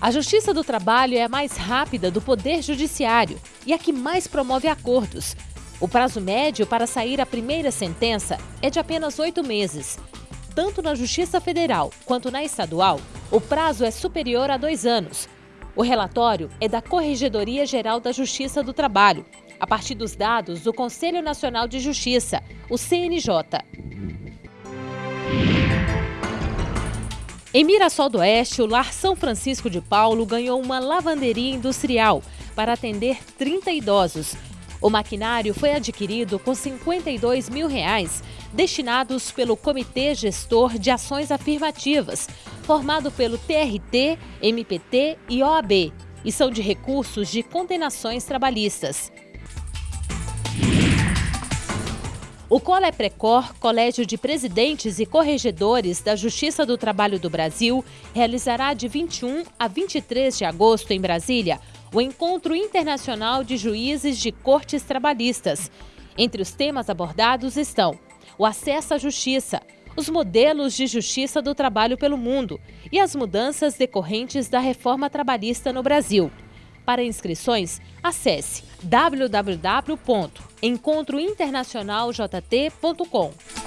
A Justiça do Trabalho é a mais rápida do Poder Judiciário e a que mais promove acordos. O prazo médio para sair a primeira sentença é de apenas oito meses. Tanto na Justiça Federal quanto na estadual, o prazo é superior a dois anos. O relatório é da Corregedoria Geral da Justiça do Trabalho, a partir dos dados do Conselho Nacional de Justiça, o CNJ. Em Mirassol do Oeste, o Lar São Francisco de Paulo ganhou uma lavanderia industrial para atender 30 idosos. O maquinário foi adquirido com 52 mil reais, destinados pelo Comitê Gestor de Ações Afirmativas, formado pelo TRT, MPT e OAB, e são de recursos de condenações trabalhistas. O Coleprecor, Colégio de Presidentes e Corregedores da Justiça do Trabalho do Brasil, realizará de 21 a 23 de agosto em Brasília o Encontro Internacional de Juízes de Cortes Trabalhistas. Entre os temas abordados estão o acesso à justiça, os modelos de justiça do trabalho pelo mundo e as mudanças decorrentes da reforma trabalhista no Brasil. Para inscrições, acesse www.encontrointernacionaljt.com.